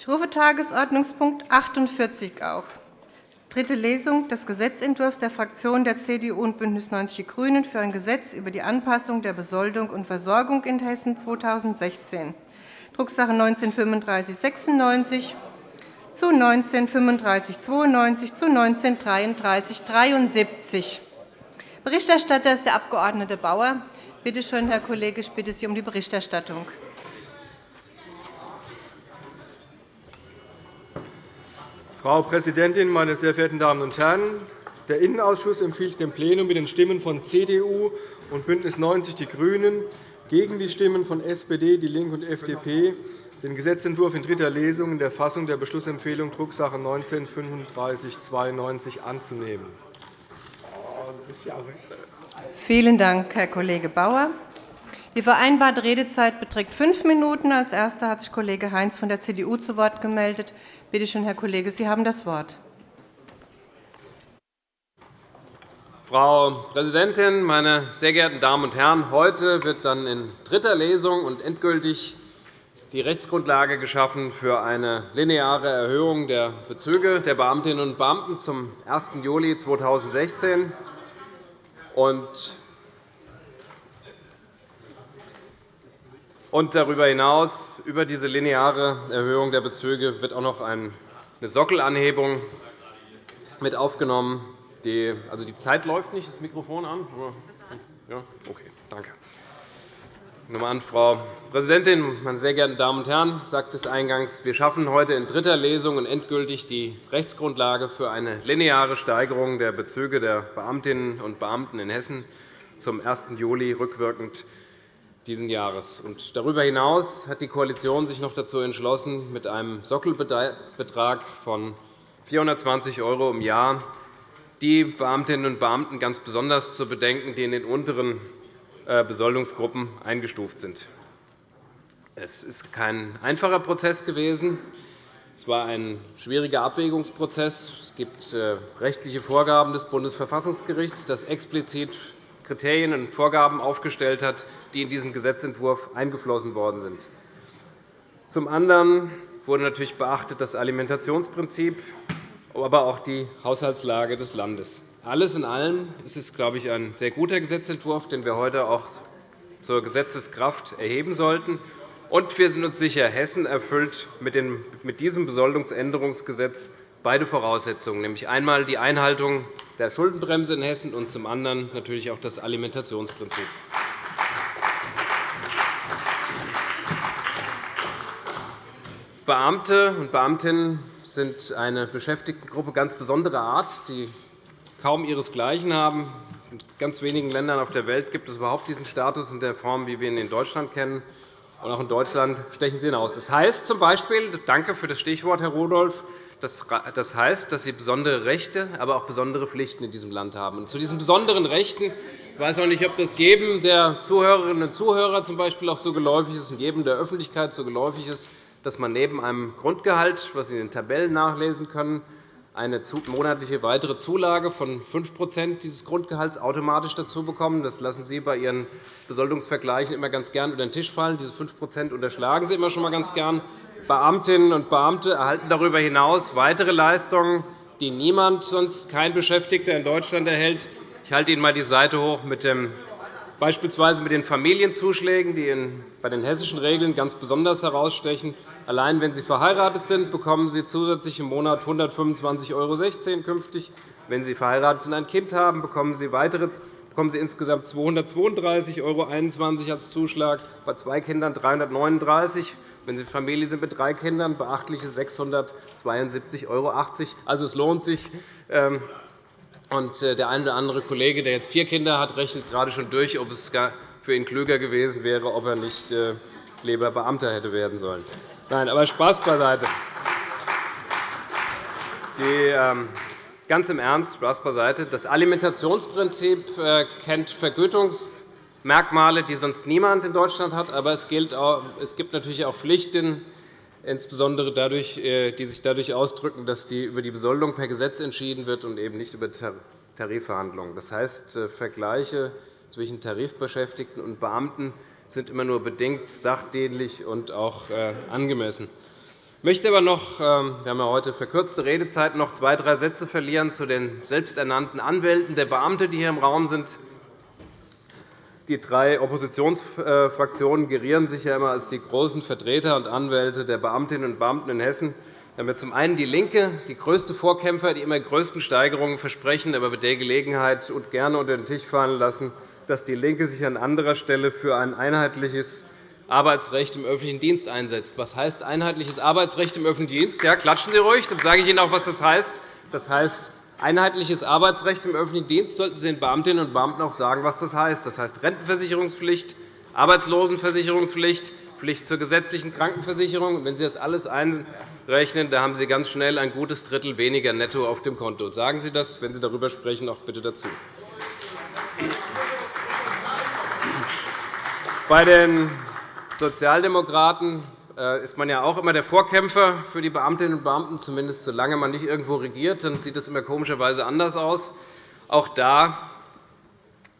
Ich rufe Tagesordnungspunkt 48 auf. Dritte Lesung des Gesetzentwurfs der Fraktionen der CDU und BÜNDNIS 90 die GRÜNEN für ein Gesetz über die Anpassung der Besoldung und Versorgung in Hessen 2016, Drucksache 19 /3596 zu 19 /3592 zu 19 /3373. Berichterstatter ist der Abg. Bauer. Bitte schön, Herr Kollege, ich bitte Sie um die Berichterstattung. Frau Präsidentin, meine sehr verehrten Damen und Herren! Der Innenausschuss empfiehlt dem Plenum mit den Stimmen von CDU und BÜNDNIS 90 die GRÜNEN gegen die Stimmen von SPD, DIE LINKE und FDP den Gesetzentwurf in dritter Lesung in der Fassung der Beschlussempfehlung Drucksache 19 /3592 anzunehmen. Vielen Dank, Herr Kollege Bauer. Die vereinbarte Redezeit beträgt fünf Minuten. Als Erster hat sich Kollege Heinz von der CDU zu Wort gemeldet. Bitte schön, Herr Kollege, Sie haben das Wort. Frau Präsidentin, meine sehr geehrten Damen und Herren! Heute wird dann in dritter Lesung und endgültig die Rechtsgrundlage geschaffen für eine lineare Erhöhung der Bezüge der Beamtinnen und Beamten zum 1. Juli 2016. Und darüber hinaus, über diese lineare Erhöhung der Bezüge, wird auch noch eine Sockelanhebung mit aufgenommen. Die, also die Zeit läuft nicht. Das Mikrofon an? Ja, okay, danke. An, Frau Präsidentin, meine sehr geehrten Damen und Herren! Ich sagte es eingangs. Wir schaffen heute in dritter Lesung und endgültig die Rechtsgrundlage für eine lineare Steigerung der Bezüge der Beamtinnen und Beamten in Hessen zum 1. Juli rückwirkend dieses Jahres. darüber hinaus hat die Koalition sich noch dazu entschlossen, mit einem Sockelbetrag von 420 € im Jahr die Beamtinnen und Beamten ganz besonders zu bedenken, die in den unteren äh, Besoldungsgruppen eingestuft sind. Es ist kein einfacher Prozess gewesen. Es war ein schwieriger Abwägungsprozess. Es gibt äh, rechtliche Vorgaben des Bundesverfassungsgerichts, das explizit Kriterien und Vorgaben aufgestellt hat, die in diesen Gesetzentwurf eingeflossen worden sind. Zum anderen wurde natürlich beachtet das Alimentationsprinzip, aber auch die Haushaltslage des Landes. Alles in allem ist es, glaube ich, ein sehr guter Gesetzentwurf, den wir heute auch zur Gesetzeskraft erheben sollten. Und wir sind uns sicher, Hessen erfüllt mit diesem Besoldungsänderungsgesetz beide Voraussetzungen, nämlich einmal die Einhaltung der Schuldenbremse in Hessen und zum anderen natürlich auch das Alimentationsprinzip. Beamte und Beamtinnen sind eine Beschäftigtengruppe ganz besonderer Art, die kaum ihresgleichen haben. In ganz wenigen Ländern auf der Welt gibt es überhaupt diesen Status in der Form, wie wir ihn in Deutschland kennen. Und auch in Deutschland stechen sie hinaus. Das heißt z. B. danke für das Stichwort, Herr Rudolph, das heißt, dass sie besondere Rechte, aber auch besondere Pflichten in diesem Land haben. zu diesen besonderen Rechten ich weiß auch nicht, ob das jedem der Zuhörerinnen und Zuhörer zum Beispiel auch so geläufig ist und jedem der Öffentlichkeit so geläufig ist, dass man neben einem Grundgehalt, was Sie in den Tabellen nachlesen können, eine monatliche weitere Zulage von 5% dieses Grundgehalts automatisch dazu bekommen. Das lassen Sie bei Ihren Besoldungsvergleichen immer ganz gern über den Tisch fallen. Diese 5% unterschlagen Sie immer schon mal ganz gern. Beamtinnen und Beamte erhalten darüber hinaus weitere Leistungen, die niemand sonst kein Beschäftigter in Deutschland erhält. Ich halte Ihnen einmal die Seite hoch mit dem beispielsweise mit den Familienzuschlägen, die bei den hessischen Regeln ganz besonders herausstechen. Allein wenn Sie verheiratet sind, bekommen Sie zusätzlich im Monat 125,16 € künftig. Wenn Sie verheiratet sind und ein Kind haben, bekommen Sie, weitere, bekommen Sie insgesamt 232,21 € als Zuschlag, bei zwei Kindern 339 €. Wenn Sie Familie sind mit drei Kindern, beachtliche 672,80 €. Also, es lohnt sich, ähm, und äh, der eine oder andere Kollege, der jetzt vier Kinder hat, rechnet gerade schon durch, ob es für ihn klüger gewesen wäre, ob er nicht äh, lieber Beamter hätte werden sollen. Nein, aber Spaß beiseite. Die, ähm, ganz im Ernst, Spaß beiseite. Das Alimentationsprinzip äh, kennt Vergütungsmerkmale, die sonst niemand in Deutschland hat. Aber es, gibt natürlich auch Pflichten, insbesondere dadurch, äh, die sich dadurch ausdrücken, dass die über die Besoldung per Gesetz entschieden wird und eben nicht über Tarifverhandlungen. Das heißt, äh, Vergleiche zwischen Tarifbeschäftigten und Beamten sind immer nur bedingt sachdienlich und auch äh, angemessen. Ich möchte aber noch, ähm, wir haben ja heute verkürzte Redezeit, noch zwei, drei Sätze verlieren zu den selbsternannten Anwälten der Beamte, die hier im Raum sind. Die drei Oppositionsfraktionen gerieren sich ja immer als die großen Vertreter und Anwälte der Beamtinnen und Beamten in Hessen. Wir haben ja zum einen DIE LINKE, die größte Vorkämpfer, die immer größten Steigerungen versprechen, aber bei der Gelegenheit und gerne unter den Tisch fallen lassen, dass DIE LINKE sich an anderer Stelle für ein einheitliches Arbeitsrecht im öffentlichen Dienst einsetzt. Was heißt einheitliches Arbeitsrecht im öffentlichen Dienst? Ja, klatschen Sie ruhig, dann sage ich Ihnen auch, was das heißt. Das heißt, einheitliches Arbeitsrecht im öffentlichen Dienst sollten Sie den Beamtinnen und Beamten auch sagen, was das heißt. Das heißt Rentenversicherungspflicht, Arbeitslosenversicherungspflicht, Pflicht zur gesetzlichen Krankenversicherung. Wenn Sie das alles einrechnen, dann haben Sie ganz schnell ein gutes Drittel weniger netto auf dem Konto. Sagen Sie das, wenn Sie darüber sprechen, auch bitte dazu. Bei den Sozialdemokraten ist man ja auch immer der Vorkämpfer für die Beamtinnen und Beamten, zumindest solange man nicht irgendwo regiert. Dann sieht es immer komischerweise anders aus. Auch da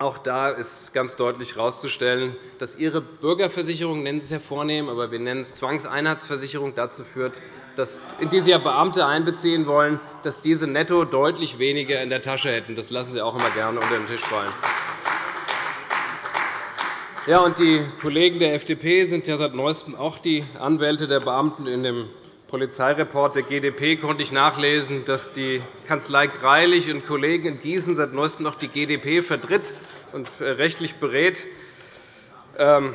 auch da ist ganz deutlich herauszustellen, dass Ihre Bürgerversicherung, nennen Sie es ja vornehm, aber wir nennen es Zwangseinheitsversicherung, dazu führt, dass, in die Sie ja Beamte einbeziehen wollen, dass diese netto deutlich weniger in der Tasche hätten. Das lassen Sie auch immer gerne unter den Tisch fallen. Ja, und die Kollegen der FDP sind ja seit Neuestem auch die Anwälte der Beamten. In dem Polizeireport der GdP konnte ich nachlesen, dass die Kanzlei Greilich und Kollegen in Gießen seit Neuestem noch die GdP vertritt und äh, rechtlich berät. Ich ähm,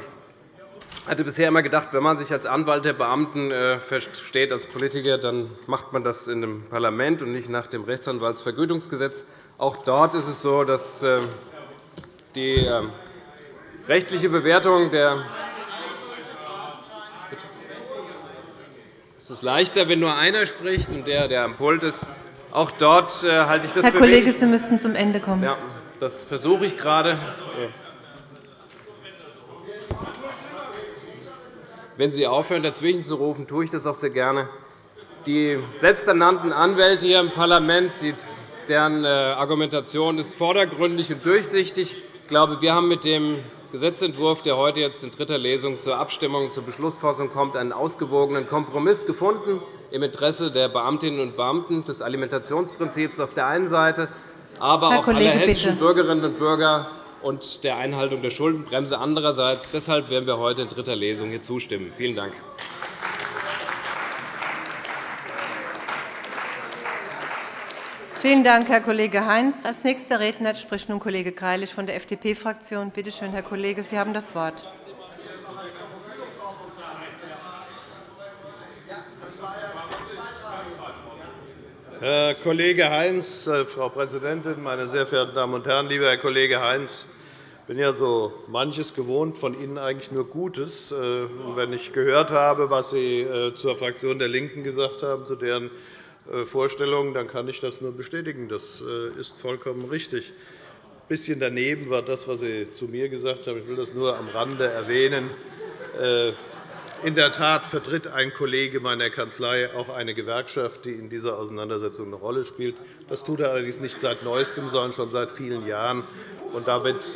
hatte bisher immer gedacht, wenn man sich als Anwalt der Beamten äh, versteht, als Politiker, dann macht man das in einem Parlament und nicht nach dem Rechtsanwaltsvergütungsgesetz. Auch dort ist es so, dass äh, die ähm, rechtliche Bewertung der Es ist leichter, wenn nur einer spricht und der, der am Pult ist. Auch dort äh, halte ich das Herr für Kollege, Sie müssen zum Ende kommen. Ja, das versuche ich gerade. Wenn Sie aufhören, dazwischen zu rufen, tue ich das auch sehr gerne. Die selbsternannten Anwälte hier im Parlament, deren äh, Argumentation ist vordergründig und durchsichtig. Ich glaube, wir haben mit dem Gesetzentwurf, der heute jetzt in dritter Lesung zur Abstimmung, zur Beschlussfassung kommt, einen ausgewogenen Kompromiss gefunden im Interesse der Beamtinnen und Beamten des Alimentationsprinzips auf der einen Seite, aber Herr auch Kollege, aller hessischen bitte. Bürgerinnen und Bürger und der Einhaltung der Schuldenbremse andererseits. Deshalb werden wir heute in dritter Lesung hier zustimmen. Vielen Dank. Vielen Dank, Herr Kollege Heinz. Als nächster Redner spricht nun Kollege Greilich von der FDP-Fraktion. Bitte schön, Herr Kollege, Sie haben das Wort. Herr Kollege Heinz, äh, Frau Präsidentin, meine sehr verehrten Damen und Herren! Lieber Herr Kollege Heinz, ich bin ja so manches gewohnt, von Ihnen eigentlich nur Gutes. Äh, wenn ich gehört habe, was Sie äh, zur Fraktion der LINKEN gesagt haben, zu deren Vorstellungen, dann kann ich das nur bestätigen. Das äh, ist vollkommen richtig. Ein bisschen daneben war das, was Sie zu mir gesagt haben. Ich will das nur am Rande erwähnen. Äh, in der Tat vertritt ein Kollege meiner Kanzlei auch eine Gewerkschaft, die in dieser Auseinandersetzung eine Rolle spielt. Das tut er allerdings nicht seit Neuestem, sondern schon seit vielen Jahren.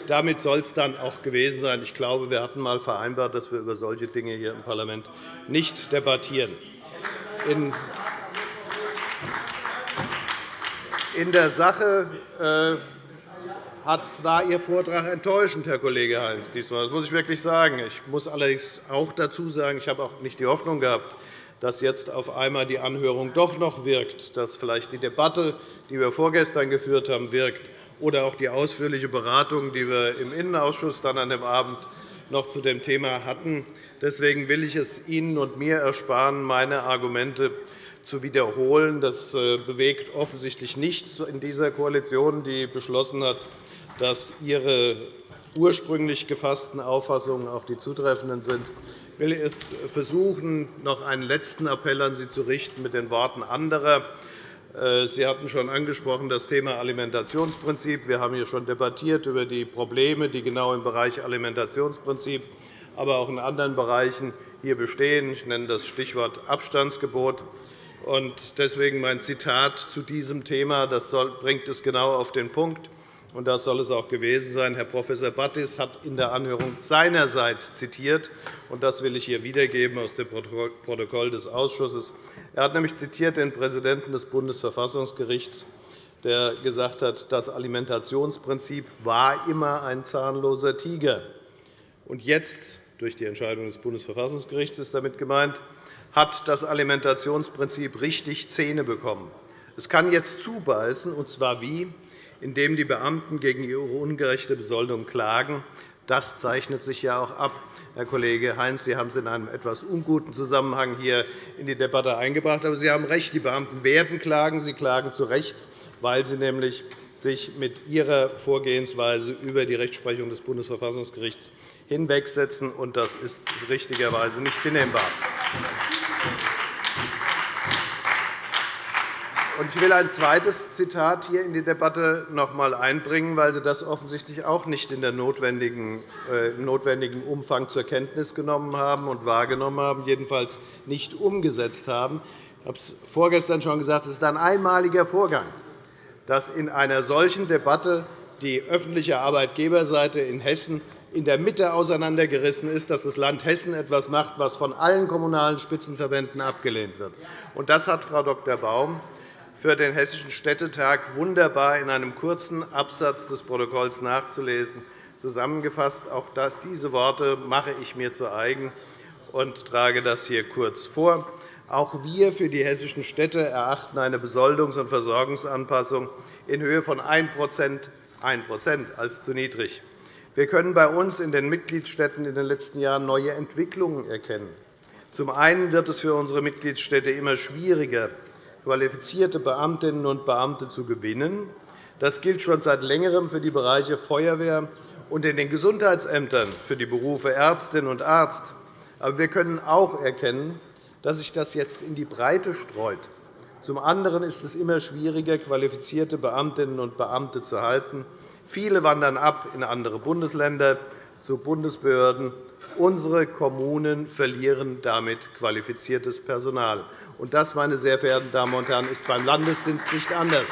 damit soll es dann auch gewesen sein. Ich glaube, wir hatten einmal vereinbart, dass wir über solche Dinge hier im Parlament nicht debattieren. In der Sache äh, war Ihr Vortrag enttäuschend, Herr Kollege Heinz. Das muss ich wirklich sagen. Ich muss allerdings auch dazu sagen, ich habe auch nicht die Hoffnung gehabt, dass jetzt auf einmal die Anhörung doch noch wirkt, dass vielleicht die Debatte, die wir vorgestern geführt haben, wirkt, oder auch die ausführliche Beratung, die wir im Innenausschuss dann an dem Abend noch zu dem Thema hatten. Deswegen will ich es Ihnen und mir ersparen, meine Argumente zu wiederholen. Das äh, bewegt offensichtlich nichts in dieser Koalition, die beschlossen hat, dass ihre ursprünglich gefassten Auffassungen auch die zutreffenden sind. Ich will es versuchen, noch einen letzten Appell an Sie zu richten mit den Worten anderer. Äh, Sie hatten schon angesprochen das Thema Alimentationsprinzip. Wir haben hier schon debattiert über die Probleme, die genau im Bereich Alimentationsprinzip, aber auch in anderen Bereichen hier bestehen. Ich nenne das Stichwort Abstandsgebot. Deswegen mein Zitat zu diesem Thema. Das bringt es genau auf den Punkt. und das soll es auch gewesen sein. Herr Prof. Battis hat in der Anhörung seinerseits zitiert, und das will ich hier wiedergeben aus dem Protokoll des Ausschusses. Er hat nämlich zitiert den Präsidenten des Bundesverfassungsgerichts, der gesagt hat, das Alimentationsprinzip war immer ein zahnloser Tiger. Und jetzt, durch die Entscheidung des Bundesverfassungsgerichts ist damit gemeint, hat das Alimentationsprinzip richtig Zähne bekommen. Es kann jetzt zubeißen, und zwar wie? indem die Beamten gegen ihre ungerechte Besoldung klagen. Das zeichnet sich ja auch ab. Herr Kollege Heinz, Sie haben es in einem etwas unguten Zusammenhang hier in die Debatte eingebracht. Aber Sie haben recht, die Beamten werden klagen. Sie klagen zu Recht, weil sie nämlich sich mit ihrer Vorgehensweise über die Rechtsprechung des Bundesverfassungsgerichts hinwegsetzen. und Das ist richtigerweise nicht hinnehmbar. Ich will ein zweites Zitat hier in die Debatte noch einmal einbringen, weil Sie das offensichtlich auch nicht in der notwendigen, äh, notwendigen Umfang zur Kenntnis genommen haben und wahrgenommen haben, jedenfalls nicht umgesetzt haben. Ich habe es vorgestern schon gesagt, es ist ein einmaliger Vorgang, dass in einer solchen Debatte die öffentliche Arbeitgeberseite in Hessen in der Mitte auseinandergerissen ist, dass das Land Hessen etwas macht, was von allen Kommunalen Spitzenverbänden abgelehnt wird. Das hat Frau Dr. Baum für den Hessischen Städtetag wunderbar in einem kurzen Absatz des Protokolls nachzulesen zusammengefasst. Auch diese Worte mache ich mir zu eigen und trage das hier kurz vor. Auch wir für die hessischen Städte erachten eine Besoldungs- und Versorgungsanpassung in Höhe von 1 1 als zu niedrig. Wir können bei uns in den Mitgliedstaaten in den letzten Jahren neue Entwicklungen erkennen. Zum einen wird es für unsere Mitgliedstädte immer schwieriger, qualifizierte Beamtinnen und Beamte zu gewinnen. Das gilt schon seit Längerem für die Bereiche Feuerwehr und in den Gesundheitsämtern für die Berufe Ärztin und Arzt. Aber wir können auch erkennen, dass sich das jetzt in die Breite streut. Zum anderen ist es immer schwieriger, qualifizierte Beamtinnen und Beamte zu halten. Viele wandern ab in andere Bundesländer zu Bundesbehörden. Unsere Kommunen verlieren damit qualifiziertes Personal. Und das, meine sehr verehrten Damen und Herren, ist beim Landesdienst nicht anders.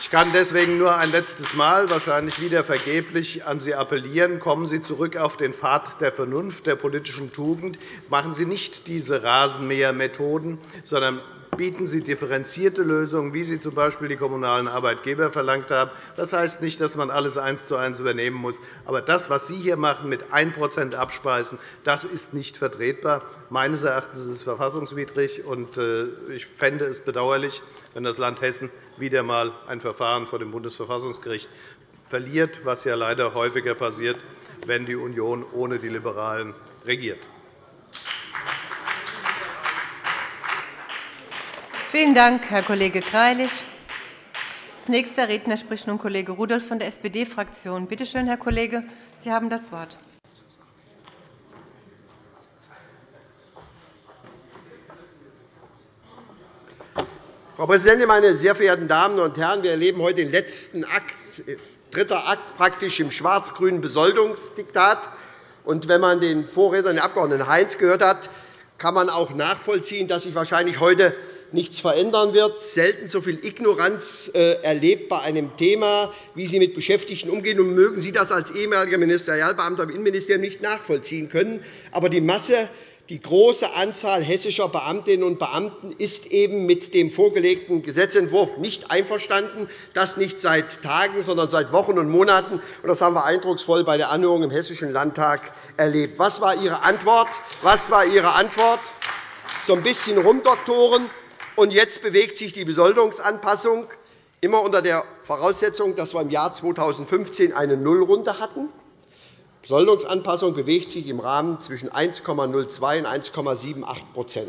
Ich kann deswegen nur ein letztes Mal, wahrscheinlich wieder vergeblich, an Sie appellieren. Kommen Sie zurück auf den Pfad der Vernunft, der politischen Tugend. Machen Sie nicht diese Rasenmähermethoden, sondern bieten Sie differenzierte Lösungen, wie sie z.B. die kommunalen Arbeitgeber verlangt haben. Das heißt nicht, dass man alles eins zu eins übernehmen muss. Aber das, was Sie hier machen, mit 1% abspeisen, das ist nicht vertretbar. Meines Erachtens ist es verfassungswidrig. Äh, ich fände es bedauerlich, wenn das Land Hessen wieder einmal ein Verfahren vor dem Bundesverfassungsgericht verliert, was ja leider häufiger passiert, wenn die Union ohne die Liberalen regiert. Vielen Dank, Herr Kollege Greilich. Als nächster Redner spricht nun Kollege Rudolph von der SPD-Fraktion. Bitte schön, Herr Kollege, Sie haben das Wort. Frau Präsidentin, meine sehr verehrten Damen und Herren! Wir erleben heute den letzten Akt, dritter Akt praktisch im schwarz-grünen Besoldungsdiktat. Und wenn man den Vorredner, den Abg. Heinz, gehört hat, kann man auch nachvollziehen, dass sich wahrscheinlich heute nichts verändern wird, selten so viel Ignoranz äh, erlebt bei einem Thema, wie Sie mit Beschäftigten umgehen. Und mögen Sie das als ehemaliger Ministerialbeamter im Innenministerium nicht nachvollziehen können. Aber die Masse die große Anzahl hessischer Beamtinnen und Beamten ist eben mit dem vorgelegten Gesetzentwurf nicht einverstanden, das nicht seit Tagen, sondern seit Wochen und Monaten. Das haben wir eindrucksvoll bei der Anhörung im Hessischen Landtag erlebt. Was war Ihre Antwort? Was war Ihre Antwort? So ein bisschen rumdoktoren und jetzt bewegt sich die Besoldungsanpassung immer unter der Voraussetzung, dass wir im Jahr 2015 eine Nullrunde hatten. Die Besoldungsanpassung bewegt sich im Rahmen zwischen 1,02 und 1,78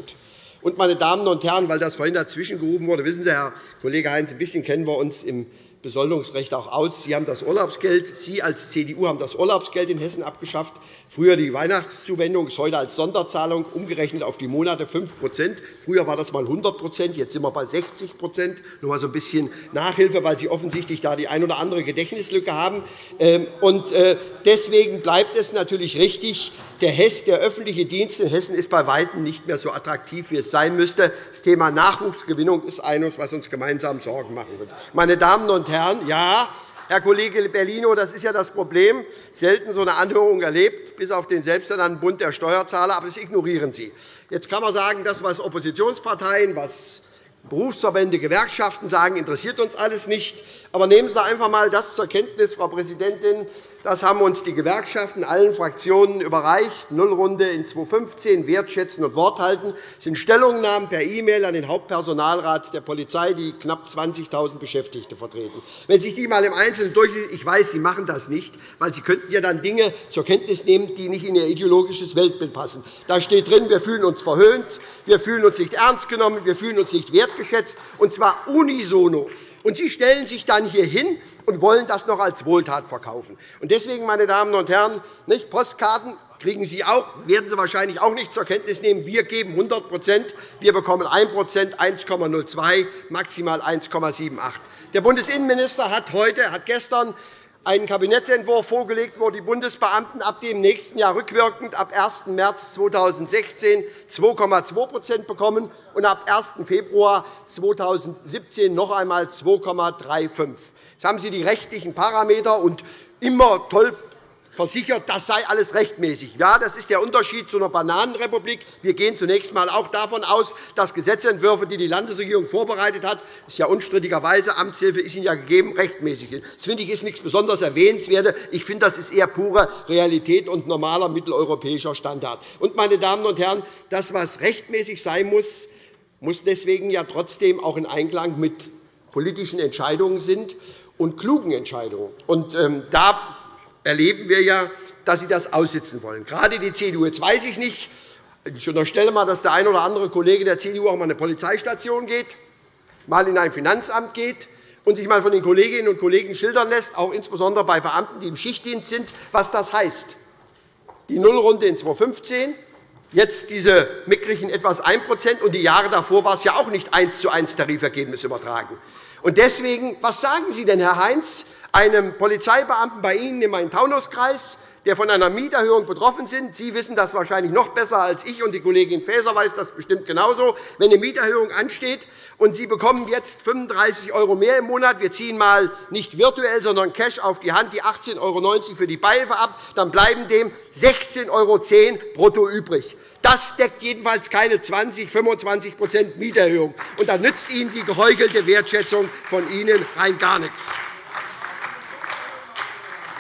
und, meine Damen und Herren, weil das vorhin dazwischen gerufen wurde, wissen Sie, Herr Kollege Heinz, ein bisschen kennen wir uns im Besoldungsrecht auch aus. Sie haben das Urlaubsgeld. Sie als CDU haben das Urlaubsgeld in Hessen abgeschafft. Früher die Weihnachtszuwendung ist heute als Sonderzahlung umgerechnet auf die Monate 5% Früher war das einmal 100% jetzt sind wir bei 60% Nur einmal so ein bisschen Nachhilfe, weil Sie offensichtlich da die ein oder andere Gedächtnislücke haben. Ähm, äh, deswegen bleibt es natürlich richtig, der, öffentliche Dienst in Hessen ist bei Weitem nicht mehr so attraktiv, wie es sein müsste. Das Thema Nachwuchsgewinnung ist eines, was uns gemeinsam Sorgen machen wird. Meine Damen und Herren, ja, Herr Kollege Bellino, das ist ja das Problem. Selten so eine Anhörung erlebt, bis auf den selbsternannten Bund der Steuerzahler. Aber das ignorieren Sie. Jetzt kann man sagen, das, was Oppositionsparteien, was Berufsverbände, Gewerkschaften sagen, interessiert uns alles nicht. Aber nehmen Sie einfach einmal das zur Kenntnis, Frau Präsidentin. Das haben uns die Gewerkschaften allen Fraktionen überreicht. Nullrunde in 2015, Wertschätzen und Wort halten. Das sind Stellungnahmen per E-Mail an den Hauptpersonalrat der Polizei, die knapp 20.000 Beschäftigte vertreten. Wenn sich die einmal im Einzelnen durchlesen, ich weiß, Sie machen das nicht, weil Sie könnten ja dann Dinge zur Kenntnis nehmen, die nicht in Ihr ideologisches Weltbild passen. Da steht drin, wir fühlen uns verhöhnt, wir fühlen uns nicht ernst genommen, wir fühlen uns nicht wertgeschätzt, und zwar unisono. Und Sie stellen sich dann hier hin und wollen das noch als Wohltat verkaufen. Deswegen, meine Damen und Herren, nicht, Postkarten kriegen Sie auch, werden Sie wahrscheinlich auch nicht zur Kenntnis nehmen. Wir geben 100% wir bekommen 1% 1,02 maximal 1,78 Der Bundesinnenminister hat heute, hat gestern einen Kabinettsentwurf vorgelegt, wo die Bundesbeamten ab dem nächsten Jahr rückwirkend ab 1. März 2016 2,2% bekommen und ab 1. Februar 2017 noch einmal 2,35 Jetzt haben Sie die rechtlichen Parameter und immer toll versichert, das sei alles rechtmäßig. Ja, das ist der Unterschied zu einer Bananenrepublik. Wir gehen zunächst einmal auch davon aus, dass Gesetzentwürfe, die die Landesregierung vorbereitet hat, ist ja unstrittigerweise Amtshilfe ist Ihnen ja gegeben, rechtmäßig sind. Das finde ich ist nichts besonders Erwähnenswertes. Ich finde, das ist eher pure Realität und normaler mitteleuropäischer Standard. Und, meine Damen und Herren, das, was rechtmäßig sein muss, muss deswegen ja trotzdem auch in Einklang mit politischen Entscheidungen sind und klugen Entscheidungen. Und, ähm, da erleben wir ja, dass Sie das aussitzen wollen. Gerade die CDU. Jetzt weiß ich nicht, ich unterstelle einmal, dass der eine oder andere Kollege der CDU auch einmal in eine Polizeistation geht, mal in ein Finanzamt geht und sich einmal von den Kolleginnen und Kollegen schildern lässt, auch insbesondere bei Beamten, die im Schichtdienst sind, was das heißt. Die Nullrunde in 2015, jetzt diese mickrigen etwas 1% und die Jahre davor war es ja auch nicht eins zu eins Tarifergebnis übertragen. Und deswegen, was sagen Sie denn, Herr Heinz, einem Polizeibeamten bei Ihnen im Main-Taunus-Kreis, der von einer Mieterhöhung betroffen ist? Sie wissen das wahrscheinlich noch besser als ich, und die Kollegin Faeser weiß das bestimmt genauso. Wenn eine Mieterhöhung ansteht und Sie bekommen jetzt 35 € mehr im Monat, wir ziehen mal nicht virtuell, sondern Cash auf die Hand, die 18,90 € für die Beihilfe ab, dann bleiben dem 16,10 € brutto übrig. Das deckt jedenfalls keine 20, 25% Mieterhöhung. Und da nützt Ihnen die geheuchelte Wertschätzung von Ihnen rein gar nichts.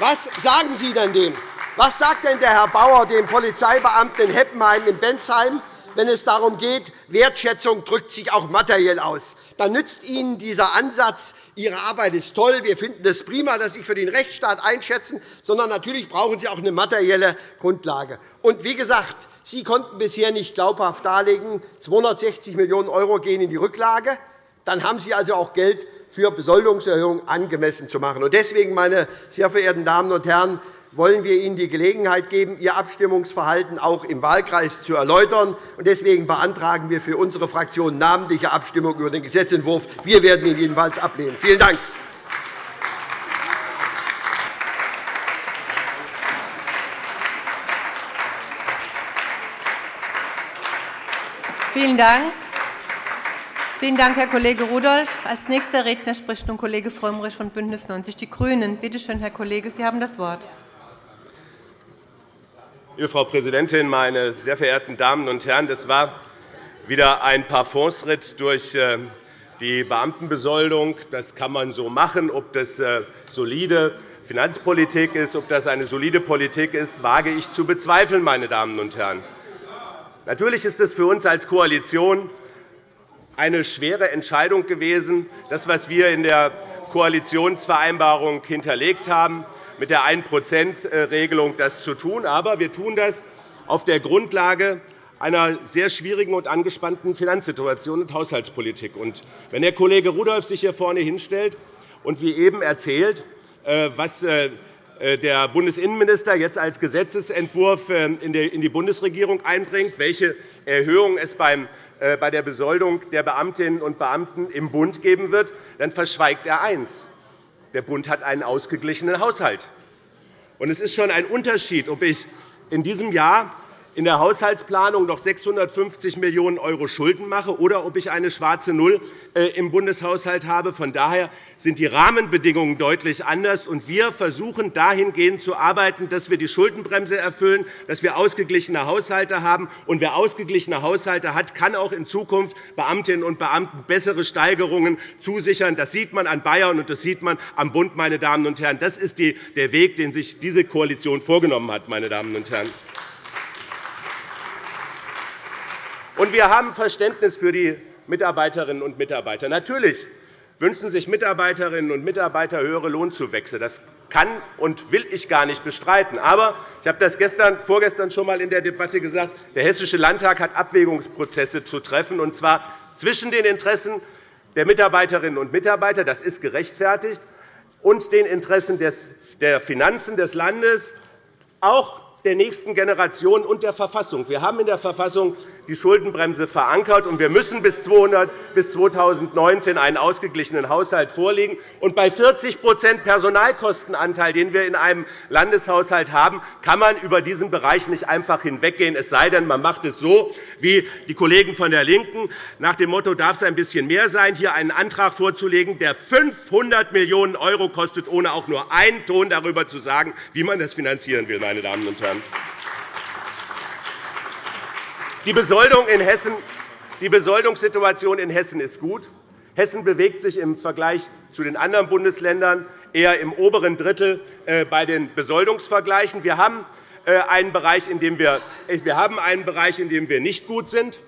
Was sagen Sie denn dem? Was sagt denn der Herr Bauer dem Polizeibeamten in Heppenheim in Bensheim, wenn es darum geht, Wertschätzung drückt sich auch materiell aus. Dann nützt Ihnen dieser Ansatz, Ihre Arbeit ist toll, wir finden es prima, dass Sie sich für den Rechtsstaat einschätzen, sondern natürlich brauchen Sie auch eine materielle Grundlage. Und wie gesagt, Sie konnten bisher nicht glaubhaft darlegen, 260 Millionen € gehen in die Rücklage. Dann haben Sie also auch Geld für Besoldungserhöhungen angemessen zu machen. Deswegen, meine sehr verehrten Damen und Herren, wollen wir Ihnen die Gelegenheit geben, Ihr Abstimmungsverhalten auch im Wahlkreis zu erläutern. Deswegen beantragen wir für unsere Fraktion namentliche Abstimmung über den Gesetzentwurf. Wir werden ihn jedenfalls ablehnen. Vielen Dank. Vielen Dank. Vielen Dank, Herr Kollege Rudolph. Als nächster Redner spricht nun Kollege Frömmrich von BÜNDNIS 90 die GRÜNEN. Bitte schön, Herr Kollege, Sie haben das Wort. Liebe Frau Präsidentin, meine sehr verehrten Damen und Herren! Das war wieder ein Parfumsritt durch äh, die Beamtenbesoldung. Das kann man so machen. Ob das äh, solide Finanzpolitik ist, ob das eine solide Politik ist, wage ich zu bezweifeln. Meine Damen und Herren. Natürlich ist es für uns als Koalition eine schwere Entscheidung gewesen, das, was wir in der Koalitionsvereinbarung hinterlegt haben, mit der 1-%-Regelung das zu tun. Aber wir tun das auf der Grundlage einer sehr schwierigen und angespannten Finanzsituation und Haushaltspolitik. wenn Herr Kollege Rudolph sich hier vorne hinstellt und wie eben erzählt, äh, was äh, der Bundesinnenminister jetzt als Gesetzentwurf in die Bundesregierung einbringt, welche Erhöhung es bei der Besoldung der Beamtinnen und Beamten im Bund geben wird, dann verschweigt er eines. Der Bund hat einen ausgeglichenen Haushalt. es ist schon ein Unterschied, ob ich in diesem Jahr in der Haushaltsplanung noch 650 Millionen € Schulden mache oder ob ich eine schwarze Null äh, im Bundeshaushalt habe. Von daher sind die Rahmenbedingungen deutlich anders. und Wir versuchen dahingehend zu arbeiten, dass wir die Schuldenbremse erfüllen, dass wir ausgeglichene Haushalte haben. Und wer ausgeglichene Haushalte hat, kann auch in Zukunft Beamtinnen und Beamten bessere Steigerungen zusichern. Das sieht man an Bayern, und das sieht man am Bund. Meine Damen und Herren. Das ist der Weg, den sich diese Koalition vorgenommen hat. Meine Damen und Herren. Und wir haben Verständnis für die Mitarbeiterinnen und Mitarbeiter. Natürlich wünschen sich Mitarbeiterinnen und Mitarbeiter höhere Lohnzuwächse. Das kann und will ich gar nicht bestreiten. Aber ich habe das gestern, vorgestern schon einmal in der Debatte gesagt, der Hessische Landtag hat Abwägungsprozesse zu treffen, und zwar zwischen den Interessen der Mitarbeiterinnen und Mitarbeiter, das ist gerechtfertigt, und den Interessen der Finanzen des Landes, auch der nächsten Generation und der Verfassung. Wir haben in der Verfassung die Schuldenbremse verankert, und wir müssen bis 2019 einen ausgeglichenen Haushalt vorlegen. Und bei 40% Personalkostenanteil, den wir in einem Landeshaushalt haben, kann man über diesen Bereich nicht einfach hinweggehen, es sei denn, man macht es so, wie die Kollegen von der LINKEN nach dem Motto, darf es ein bisschen mehr sein, hier einen Antrag vorzulegen, der 500 Millionen € kostet, ohne auch nur einen Ton darüber zu sagen, wie man das finanzieren will. Meine Damen und Herren. Die Besoldung in Hessen die Besoldungssituation in Hessen ist gut. Hessen bewegt sich im Vergleich zu den anderen Bundesländern eher im oberen Drittel äh, bei den Besoldungsvergleichen. Wir haben äh, einen Bereich, in dem wir, wir haben einen Bereich, in dem wir nicht gut sind,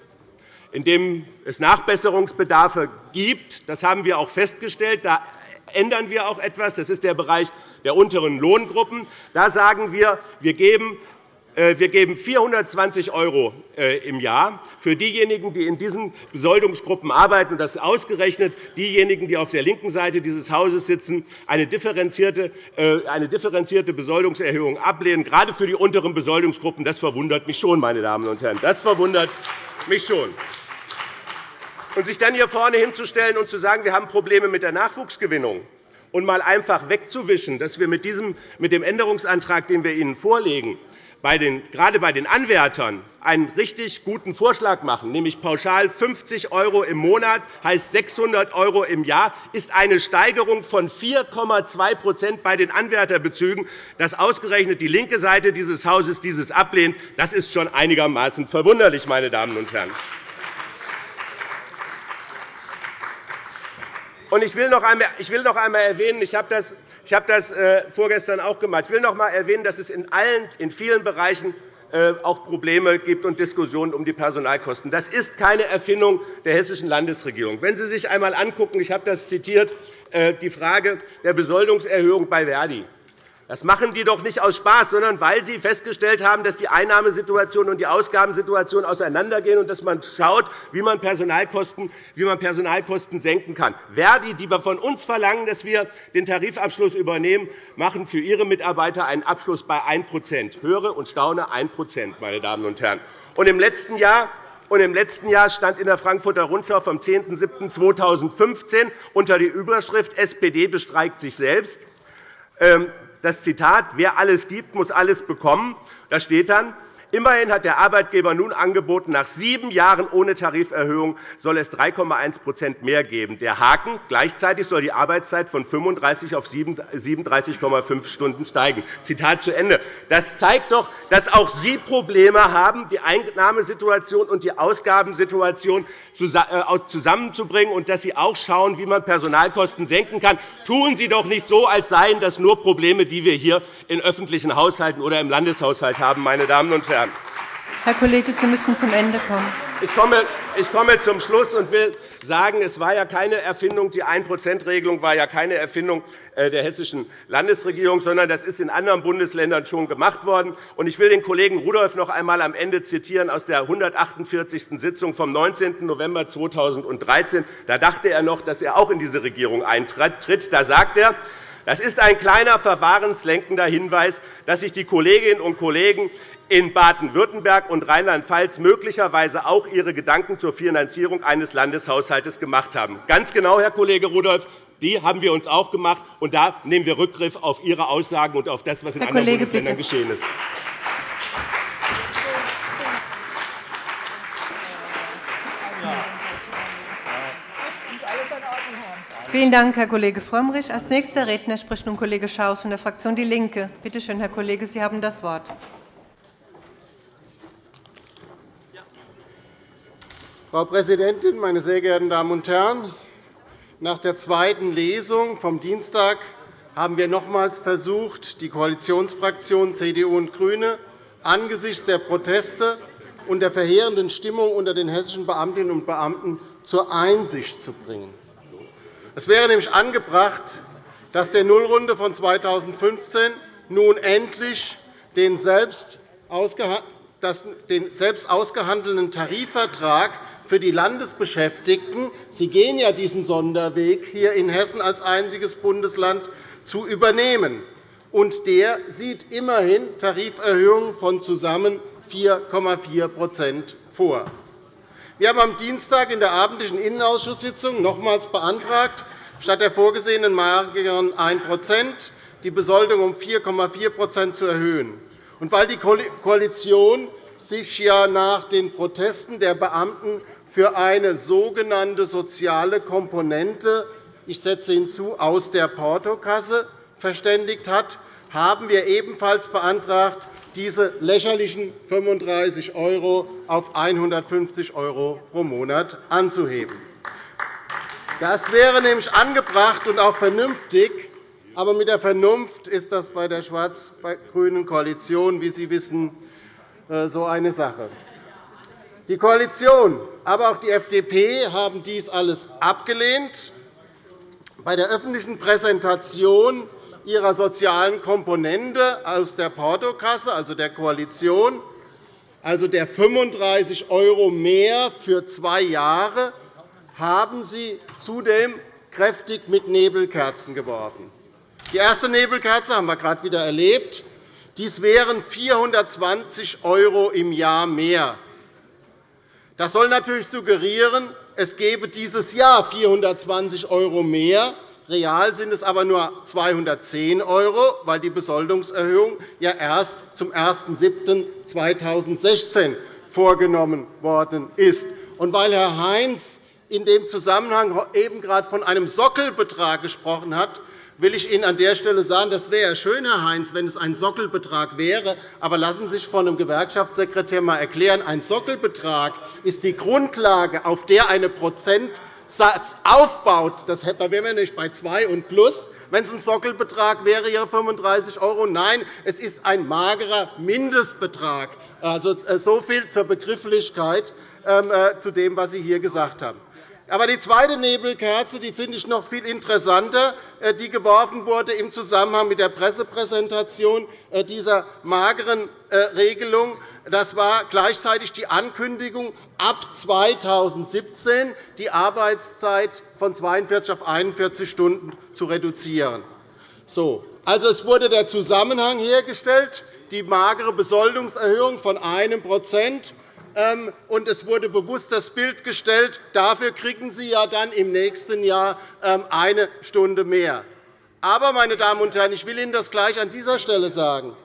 in dem es Nachbesserungsbedarfe gibt. Das haben wir auch festgestellt. Da ändern wir auch etwas. Das ist der Bereich der unteren Lohngruppen. Da sagen wir, wir geben äh, wir geben 420 € äh, im Jahr für diejenigen, die in diesen Besoldungsgruppen arbeiten, und das ausgerechnet diejenigen, die auf der linken Seite dieses Hauses sitzen, eine differenzierte, äh, eine differenzierte Besoldungserhöhung ablehnen, gerade für die unteren Besoldungsgruppen. Das verwundert mich schon, meine Damen und Herren. Das verwundert mich schon. Und sich dann hier vorne hinzustellen und zu sagen, wir haben Probleme mit der Nachwuchsgewinnung, und mal einfach wegzuwischen, dass wir mit, dem Änderungsantrag, den wir Ihnen vorlegen, gerade bei den Anwärtern einen richtig guten Vorschlag machen, nämlich pauschal 50 € im Monat, heißt 600 € im Jahr, ist eine Steigerung von 4,2% bei den Anwärterbezügen. Dass ausgerechnet die linke Seite dieses Hauses dieses ablehnt, das ist schon einigermaßen verwunderlich, meine Damen und Herren. Ich will noch einmal erwähnen, ich habe das ich habe das äh, vorgestern auch gemacht. Ich will noch einmal erwähnen, dass es in, allen, in vielen Bereichen äh, auch Probleme gibt und Diskussionen um die Personalkosten. Das ist keine Erfindung der hessischen Landesregierung. Wenn Sie sich einmal anschauen, ich habe das zitiert, äh, die Frage der Besoldungserhöhung bei Verdi. Das machen die doch nicht aus Spaß, sondern weil sie festgestellt haben, dass die Einnahmesituation und die Ausgabensituation auseinandergehen und dass man schaut, wie man Personalkosten, wie man Personalkosten senken kann. Verdi, die von uns verlangen, dass wir den Tarifabschluss übernehmen, machen für ihre Mitarbeiter einen Abschluss bei 1% Höre und staune 1 meine Damen und Herren. Und Im letzten Jahr und Im letzten Jahr stand in der Frankfurter Rundschau vom 10.07.2015 unter die Überschrift SPD bestreikt sich selbst ähm, das Zitat, wer alles gibt, muss alles bekommen. Da steht dann, Immerhin hat der Arbeitgeber nun angeboten, nach sieben Jahren ohne Tariferhöhung soll es 3,1% mehr geben. Der Haken. Gleichzeitig soll die Arbeitszeit von 35 auf 37,5 Stunden steigen. Zitat zu Ende. Das zeigt doch, dass auch Sie Probleme haben, die Einnahmesituation und die Ausgabensituation äh, zusammenzubringen, und dass Sie auch schauen, wie man Personalkosten senken kann. Tun Sie doch nicht so, als seien das nur Probleme, die wir hier in öffentlichen Haushalten oder im Landeshaushalt haben, meine Damen und Herren. Herr Kollege, Sie müssen zum Ende kommen. Ich komme, zum Schluss und will sagen, es war ja keine Erfindung, die 1-%-Regelung war ja keine Erfindung äh, der hessischen Landesregierung, sondern das ist in anderen Bundesländern schon gemacht worden. Ich will den Kollegen Rudolph noch einmal am Ende zitieren aus der 148. Sitzung vom 19. November 2013. Da dachte er noch, dass er auch in diese Regierung eintritt. Da sagt er, das ist ein kleiner verwahrenslenkender Hinweis, dass sich die Kolleginnen und Kollegen in Baden-Württemberg und Rheinland-Pfalz möglicherweise auch ihre Gedanken zur Finanzierung eines Landeshaushalts gemacht haben. Ganz genau, Herr Kollege Rudolph, die haben wir uns auch gemacht. Und da nehmen wir Rückgriff auf Ihre Aussagen und auf das, was in anderen Kollege, Bundesländern bitte. geschehen ist. Vielen Dank, Herr Kollege Frömmrich. Als nächster Redner spricht nun Kollege Schaus von der Fraktion DIE LINKE. Bitte schön, Herr Kollege, Sie haben das Wort. Frau Präsidentin, meine sehr geehrten Damen und Herren! Nach der zweiten Lesung vom Dienstag haben wir nochmals versucht, die Koalitionsfraktionen CDU und GRÜNE angesichts der Proteste und der verheerenden Stimmung unter den hessischen Beamtinnen und Beamten zur Einsicht zu bringen. Es wäre nämlich angebracht, dass der Nullrunde von 2015 nun endlich den selbst ausgehandelten Tarifvertrag für die Landesbeschäftigten – Sie gehen ja diesen Sonderweg hier in Hessen als einziges Bundesland – zu übernehmen. Und der sieht immerhin Tariferhöhungen von zusammen 4,4% vor. Wir haben am Dienstag in der abendlichen Innenausschusssitzung nochmals beantragt, statt der vorgesehenen mageren 1% die Besoldung um 4,4% zu erhöhen. Und weil die Koalition sich ja nach den Protesten der Beamten für eine sogenannte soziale Komponente ich setze hinzu, aus der Portokasse verständigt hat, haben wir ebenfalls beantragt, diese lächerlichen 35 € auf 150 € pro Monat anzuheben. Das wäre nämlich angebracht und auch vernünftig. Aber mit der Vernunft ist das bei der schwarz-grünen Koalition, wie Sie wissen, äh, so eine Sache. Die Koalition, aber auch die FDP haben dies alles abgelehnt. Bei der öffentlichen Präsentation ihrer sozialen Komponente aus der Portokasse, also der Koalition, also der 35 € mehr für zwei Jahre, haben Sie zudem kräftig mit Nebelkerzen geworfen. Die erste Nebelkerze haben wir gerade wieder erlebt. Dies wären 420 € im Jahr mehr. Das soll natürlich suggerieren, es gebe dieses Jahr 420 € mehr. Real sind es aber nur 210 €, weil die Besoldungserhöhung ja erst zum 01.07.2016 vorgenommen worden ist. Und weil Herr Heinz in dem Zusammenhang eben gerade von einem Sockelbetrag gesprochen hat, will ich Ihnen an der Stelle sagen, das wäre schön, Herr Heinz, wenn es ein Sockelbetrag wäre. Aber lassen Sie sich von einem Gewerkschaftssekretär einmal erklären, ein Sockelbetrag ist die Grundlage, auf der eine Prozentsatz aufbaut. Da wären wir nicht bei 2 und plus. Wenn es ein Sockelbetrag wäre, ja 35 €. Nein, es ist ein magerer Mindestbetrag. Also, äh, so viel zur Begrifflichkeit ähm, äh, zu dem, was Sie hier gesagt haben. Aber die zweite Nebelkerze die finde ich noch viel interessanter, äh, die geworfen wurde im Zusammenhang mit der Pressepräsentation äh, dieser mageren äh, Regelung. Das war gleichzeitig die Ankündigung, ab 2017 die Arbeitszeit von 42 auf 41 Stunden zu reduzieren. So, also, es wurde der Zusammenhang hergestellt, die magere Besoldungserhöhung von 1 ähm, und es wurde bewusst das Bild gestellt, dafür kriegen Sie ja dann im nächsten Jahr ähm, eine Stunde mehr. Aber, meine Damen und Herren, ich will Ihnen das gleich an dieser Stelle sagen.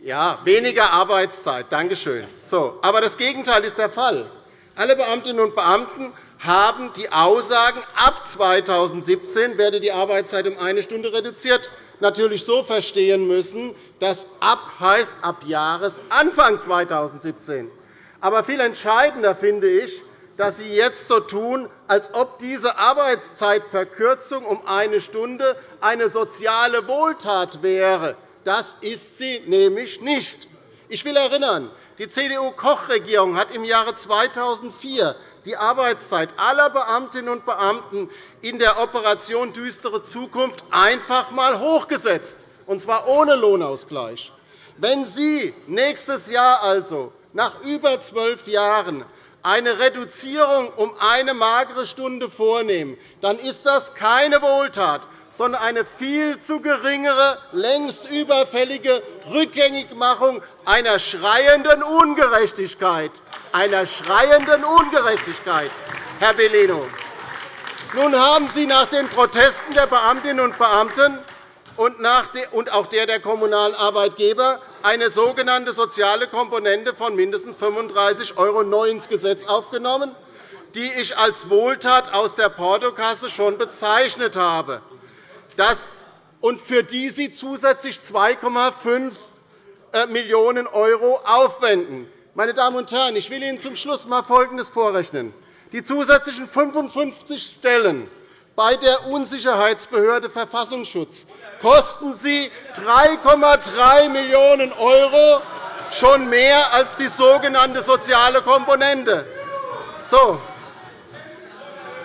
Ja, weniger Arbeitszeit. Danke schön. So, aber das Gegenteil ist der Fall. Alle Beamtinnen und Beamten haben die Aussagen, ab 2017 werde die Arbeitszeit um eine Stunde reduziert, natürlich so verstehen müssen, dass ab heißt ab Jahresanfang 2017. Aber viel entscheidender finde ich, dass Sie jetzt so tun, als ob diese Arbeitszeitverkürzung um eine Stunde eine soziale Wohltat wäre. Das ist sie nämlich nicht. Ich will erinnern, die CDU-Koch-Regierung hat im Jahre 2004 die Arbeitszeit aller Beamtinnen und Beamten in der Operation Düstere Zukunft einfach einmal hochgesetzt, und zwar ohne Lohnausgleich. Wenn Sie nächstes Jahr also nach über zwölf Jahren eine Reduzierung um eine magere Stunde vornehmen, dann ist das keine Wohltat, sondern eine viel zu geringere, längst überfällige Rückgängigmachung einer schreienden Ungerechtigkeit. Einer schreienden Ungerechtigkeit, Herr Bellino. Nun haben Sie nach den Protesten der Beamtinnen und Beamten und auch der der kommunalen Arbeitgeber eine sogenannte soziale Komponente von mindestens 35 € neu ins Gesetz aufgenommen. die ich als Wohltat aus der Portokasse schon bezeichnet habe, und für die Sie zusätzlich 2,5 äh, Millionen € aufwenden. Meine Damen und Herren, ich will Ihnen zum Schluss einmal Folgendes vorrechnen. Die zusätzlichen 55 Stellen bei der Unsicherheitsbehörde Verfassungsschutz kosten Sie 3,3 Millionen €, schon mehr als die sogenannte soziale Komponente. So.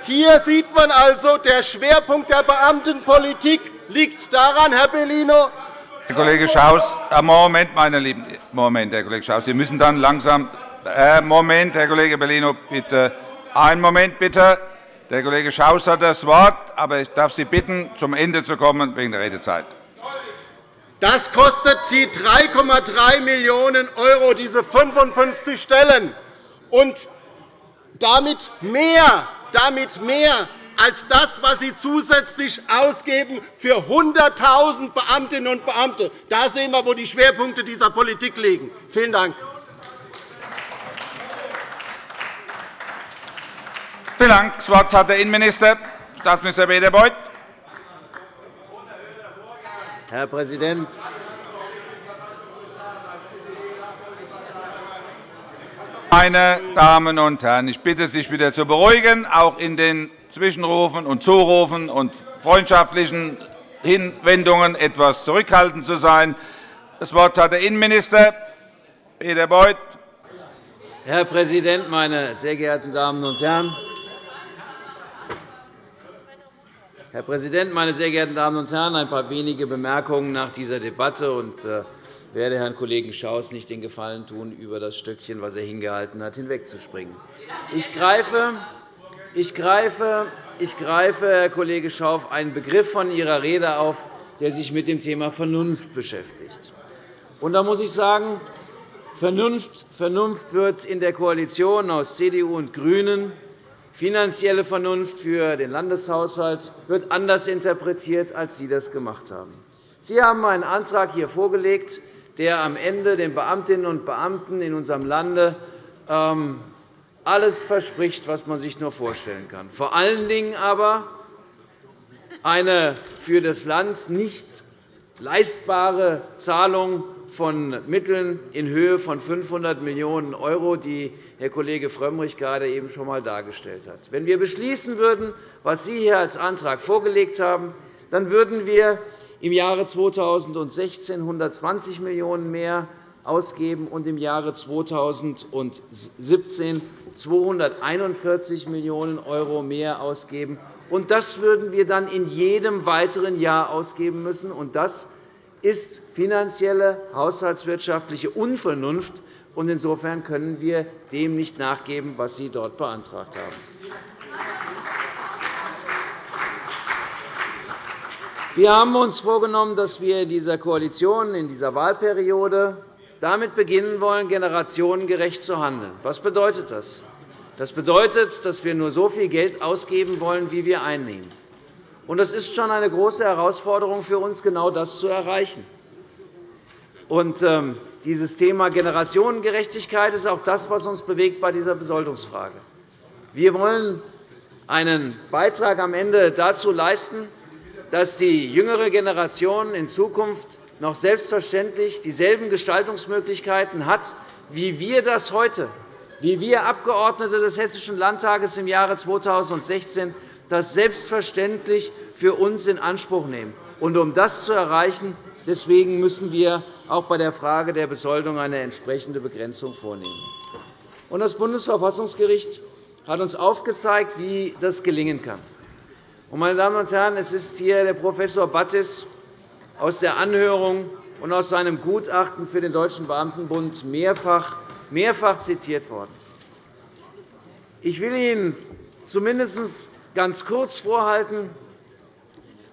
Hier sieht man also, der Schwerpunkt der Beamtenpolitik liegt daran, Herr Bellino, Herr Kollege Schaus, äh, Moment, meine Lieben, Moment, Herr Kollege Schaus, Sie müssen dann langsam. Äh, Moment, Herr Kollege Bellino, bitte. Einen Moment, bitte. Der Kollege Schaus hat das Wort, aber ich darf Sie bitten, zum Ende zu kommen wegen der Redezeit. Das kostet Sie 3,3 Millionen €, diese 55 Stellen, und damit mehr, damit mehr als das, was Sie zusätzlich ausgeben für 100.000 Beamtinnen und Beamte. Da sehen wir, wo die Schwerpunkte dieser Politik liegen. Vielen Dank. Vielen Dank. Das Wort hat der Innenminister, Staatsminister Peter Beuth. Herr Präsident, Meine Damen und Herren, ich bitte, sich wieder zu beruhigen, auch in den Zwischenrufen und Zurufen und freundschaftlichen Hinwendungen etwas zurückhaltend zu sein. Das Wort hat der Innenminister, Peter Beuth. Herr Präsident, meine sehr geehrten Damen und Herren! Herr Präsident, meine sehr geehrten Damen und Herren! Ein paar wenige Bemerkungen nach dieser Debatte. Und, äh, werde Herrn Kollegen Schaus nicht den Gefallen tun, über das Stückchen, das er hingehalten hat, hinwegzuspringen. Ich greife, ich greife, ich greife, Herr Kollege Schauf, einen Begriff von Ihrer Rede auf, der sich mit dem Thema Vernunft beschäftigt. Und da muss ich sagen, Vernunft, Vernunft wird in der Koalition aus CDU und GRÜNEN finanzielle Vernunft für den Landeshaushalt wird anders interpretiert, als Sie das gemacht haben. Sie haben einen Antrag hier vorgelegt, der am Ende den Beamtinnen und Beamten in unserem Lande ähm, alles verspricht, was man sich nur vorstellen kann. Vor allen Dingen aber eine für das Land nicht leistbare Zahlung von Mitteln in Höhe von 500 Millionen €, die Herr Kollege Frömmrich gerade eben schon einmal dargestellt hat. Wenn wir beschließen würden, was Sie hier als Antrag vorgelegt haben, dann würden wir im Jahre 2016 120 Millionen € mehr ausgeben und im Jahre 2017 241 Millionen € mehr ausgeben. Und das würden wir dann in jedem weiteren Jahr ausgeben müssen. Das ist finanzielle, haushaltswirtschaftliche Unvernunft. Und insofern können wir dem nicht nachgeben, was Sie dort beantragt haben. Wir haben uns vorgenommen, dass wir in dieser Koalition, in dieser Wahlperiode damit beginnen wollen, generationengerecht zu handeln. Was bedeutet das? Das bedeutet, dass wir nur so viel Geld ausgeben wollen, wie wir einnehmen. Es ist schon eine große Herausforderung für uns, genau das zu erreichen. Und, ähm, dieses Thema Generationengerechtigkeit ist auch das, was uns bewegt bei dieser Besoldungsfrage. Wir wollen einen Beitrag am Ende dazu leisten, dass die jüngere Generation in Zukunft noch selbstverständlich dieselben Gestaltungsmöglichkeiten hat, wie wir das heute, wie wir Abgeordnete des Hessischen Landtages im Jahre 2016 das selbstverständlich für uns in Anspruch nehmen. Und um das zu erreichen, deswegen müssen wir auch bei der Frage der Besoldung eine entsprechende Begrenzung vornehmen. Das Bundesverfassungsgericht hat uns aufgezeigt, wie das gelingen kann. Meine Damen und Herren, es ist hier der Prof. Battis aus der Anhörung und aus seinem Gutachten für den Deutschen Beamtenbund mehrfach, mehrfach zitiert worden. Ich will Ihnen zumindest ganz kurz vorhalten,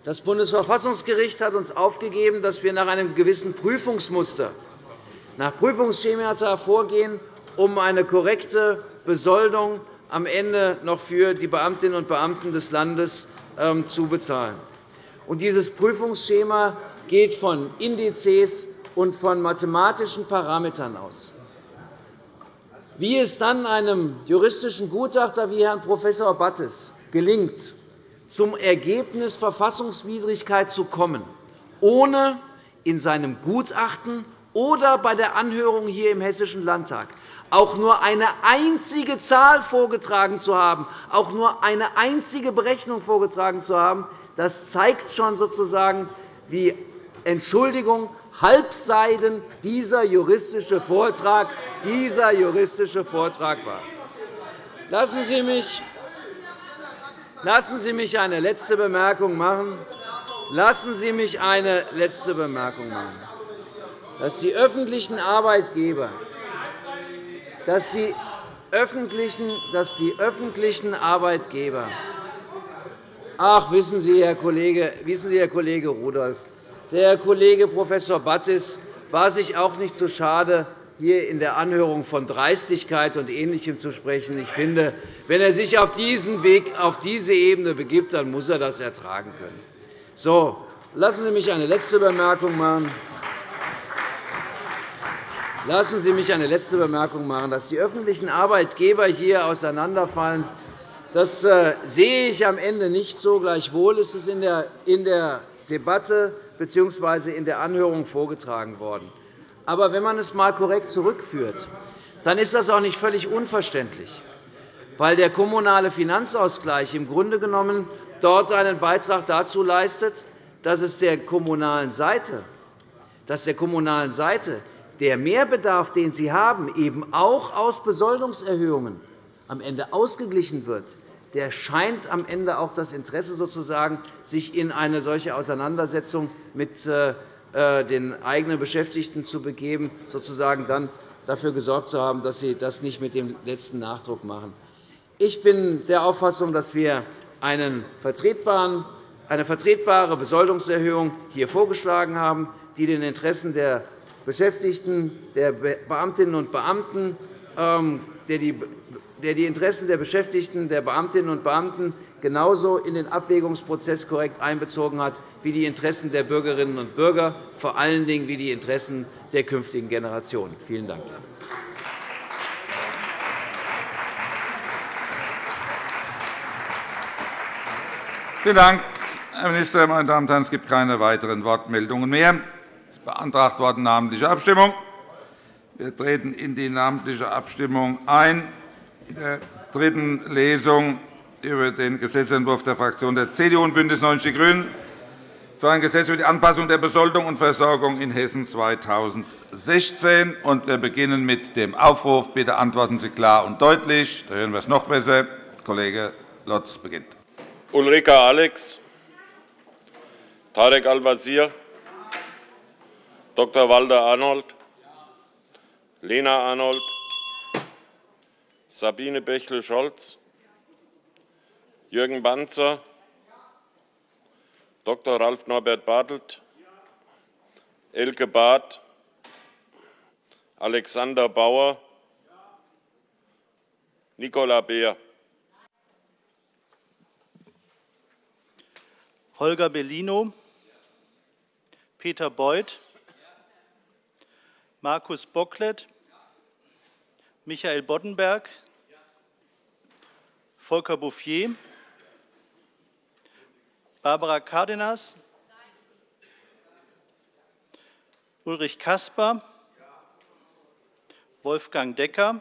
das Bundesverfassungsgericht hat uns aufgegeben, dass wir nach einem gewissen Prüfungsmuster, nach Prüfungsschemata vorgehen, um eine korrekte Besoldung am Ende noch für die Beamtinnen und Beamten des Landes ähm, zu bezahlen. Dieses Prüfungsschema geht von Indizes und von mathematischen Parametern aus. wie es dann einem juristischen Gutachter wie Herrn Prof. Battes gelingt, zum Ergebnis Verfassungswidrigkeit zu kommen, ohne in seinem Gutachten oder bei der Anhörung hier im Hessischen Landtag auch nur eine einzige Zahl vorgetragen zu haben, auch nur eine einzige Berechnung vorgetragen zu haben, das zeigt schon sozusagen, wie Entschuldigung, Halbseiden dieser juristische Vortrag, dieser juristische Vortrag war. Lassen Sie mich Lassen Sie mich eine letzte Bemerkung machen. Lassen Sie mich eine letzte Bemerkung machen. Dass die öffentlichen Arbeitgeber, dass die öffentlichen, dass die öffentlichen Arbeitgeber Ach, wissen Sie, Herr Kollege, wissen Sie, Herr Kollege Rudolph, der Herr Kollege Prof. Battis war sich auch nicht so schade, hier in der Anhörung von Dreistigkeit und Ähnlichem zu sprechen. Ich finde, wenn er sich auf diesen Weg, auf diese Ebene begibt, dann muss er das ertragen können. So, lassen Sie mich eine letzte Bemerkung machen. Lassen Sie mich eine letzte Bemerkung machen. Dass die öffentlichen Arbeitgeber hier auseinanderfallen, das äh, sehe ich am Ende nicht so. Gleichwohl ist es in der Debatte bzw. in der Anhörung vorgetragen worden. Aber wenn man es einmal korrekt zurückführt, dann ist das auch nicht völlig unverständlich, weil der kommunale Finanzausgleich im Grunde genommen dort einen Beitrag dazu leistet, dass es der kommunalen Seite, dass der kommunalen Seite der Mehrbedarf, den sie haben, eben auch aus Besoldungserhöhungen am Ende ausgeglichen wird, der scheint am Ende auch das Interesse sozusagen, sich in eine solche Auseinandersetzung mit äh, den eigenen Beschäftigten zu begeben, sozusagen dann dafür gesorgt zu haben, dass sie das nicht mit dem letzten Nachdruck machen. Ich bin der Auffassung, dass wir eine vertretbare Besoldungserhöhung hier vorgeschlagen haben, die den Interessen der Beschäftigten, der Beamtinnen und Beamten, ähm, der die der die Interessen der Beschäftigten, der Beamtinnen und Beamten genauso in den Abwägungsprozess korrekt einbezogen hat wie die Interessen der Bürgerinnen und Bürger, vor allen Dingen wie die Interessen der künftigen Generationen. Vielen Dank. Vielen Dank, Herr Minister. Meine Damen und Herren, es gibt keine weiteren Wortmeldungen mehr. Es ist beantragt worden, namentliche Abstimmung. Wir treten in die namentliche Abstimmung ein in der dritten Lesung über den Gesetzentwurf der Fraktionen der CDU und BÜNDNIS 90 die GRÜNEN für ein Gesetz über die Anpassung der Besoldung und Versorgung in Hessen 2016. Wir beginnen mit dem Aufruf. Bitte antworten Sie klar und deutlich. Da hören wir es noch besser. Kollege Lotz beginnt. Ulrika Alex, Tarek Al-Wazir, Dr. Walter Arnold, Lena Arnold, Sabine Bächle-Scholz, Jürgen Banzer, Dr. Ralf Norbert Bartelt, Elke Barth, Alexander Bauer, Nicola Beer. Holger Bellino, Peter Beuth, Markus Bocklet, Michael Boddenberg, Volker Bouffier, Barbara Cardenas, Ulrich Caspar, Wolfgang Decker,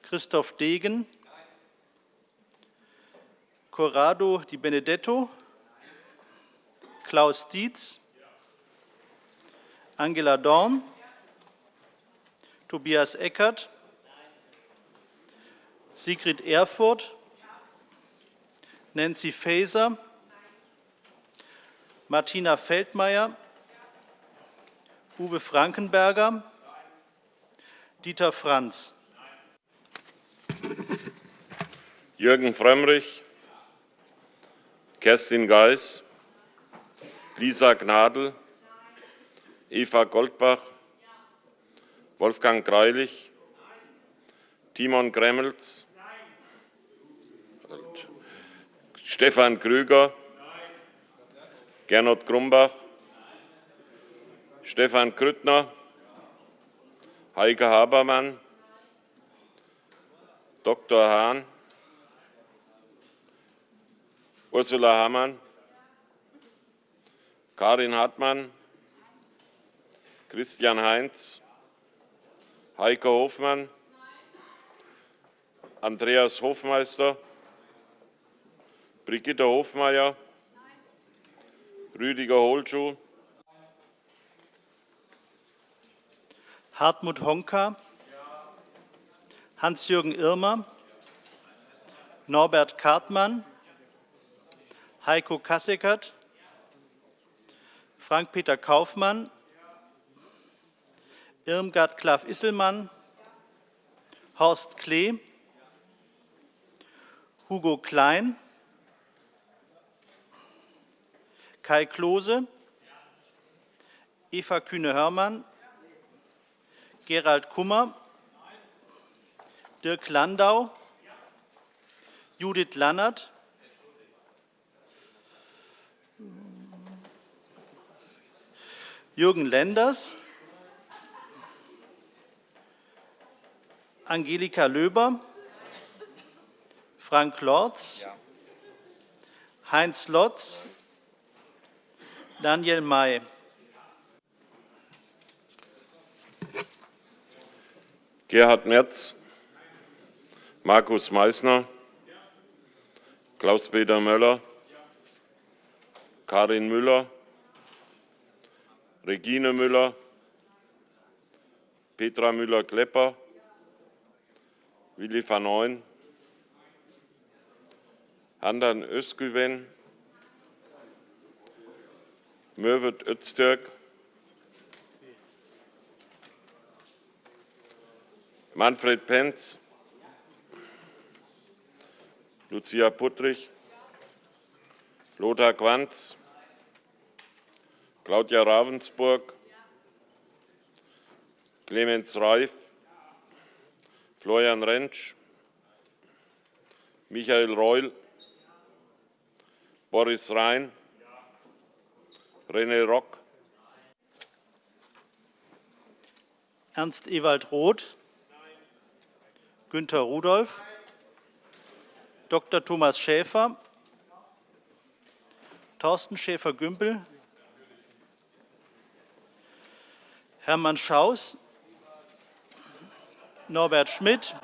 Christoph Degen, Corrado Di Benedetto, Klaus Dietz, Angela Dorn, Tobias Eckert, Sigrid Erfurth, Nancy Faeser, Martina Feldmayer, Uwe Frankenberger, Dieter Franz. Jürgen Frömmrich, Kerstin Geis, Lisa Gnadl, Eva Goldbach, Wolfgang Greilich, Timon Gremmels, Stefan Krüger, Gernot Grumbach, Stefan Grüttner, Heike Habermann, Dr. Hahn, Ursula Hammann, Karin Hartmann, Christian Heinz, Heike Hofmann, Andreas Hofmeister, Brigitte Hofmeier, Rüdiger Holschuh, Hartmut Honka, Hans-Jürgen Irmer, Norbert Kartmann, Heiko Kasseckert, Frank-Peter Kaufmann, Irmgard Klaff-Isselmann, Horst Klee, Hugo Klein, Kai Klose, Eva Kühne-Hörmann, Gerald Kummer, Dirk Landau, Judith Lannert, Jürgen Lenders, Angelika Löber, Frank Lorz, Heinz Lotz, Daniel May. Gerhard Merz, Markus Meysner, Klaus-Peter Möller, Karin Müller, Regine Müller, Petra Müller-Klepper, Willi van Ooyen, Handan Özgüven, Mürvet Öztürk, Manfred Penz, Lucia Puttrich, Lothar Quanz, Claudia Ravensburg, Clemens Reif, Florian Rentsch, Michael Reul, Boris Rhein, René Rock, Ernst Ewald Roth, Günter Rudolph, Dr. Thomas Schäfer, Thorsten Schäfer-Gümbel, Hermann Schaus, Norbert Schmidt.